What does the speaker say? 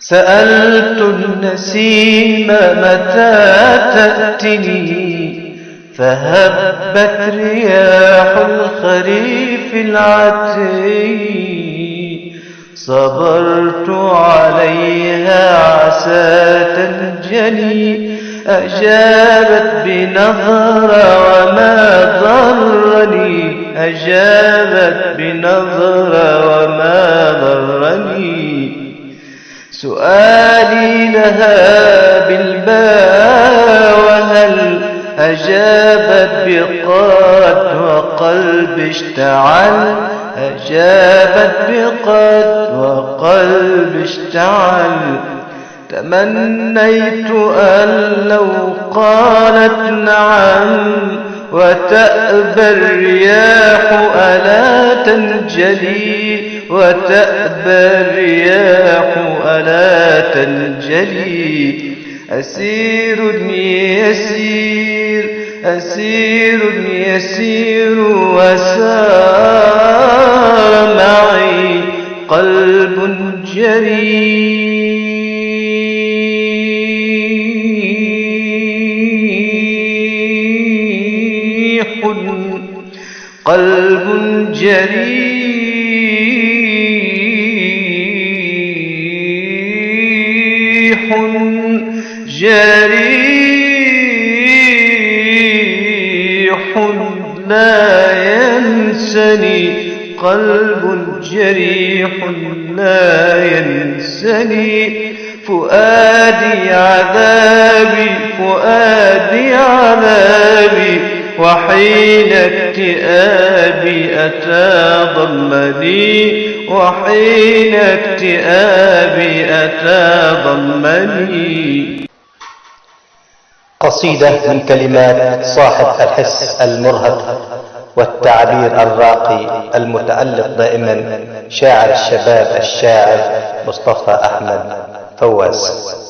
سألت النسيم متى تأتني؟ فهبت رياح الخريف العتي. صبرت عليها عسى تنجلي أجابت بنظرة وما ضرني. أجابت بنظرة وما ضرني. سؤالي لها بالباء وهل أجابت بقد وقلب اشتعل؟ أجابت بقد وقلب اشتعل. تمنيت أن لو قالت نعم وتأبى الرياح ألا تنجلي وتأبى الرياح ألا تنجلي. أسير يسير أسير يسير وسار معي قلب جريح قلب جريح. جريح لا ينسني قلب جريح لا ينسني فؤادي عذابي فؤادي عذابي وحين اكتئابي أتى ضمني وحين اكتئابي أتى ضمني قصيدة من كلمات صاحب الحس المرهف والتعبير الراقي المتألق دائما شاعر الشباب الشاعر مصطفى أحمد فواز.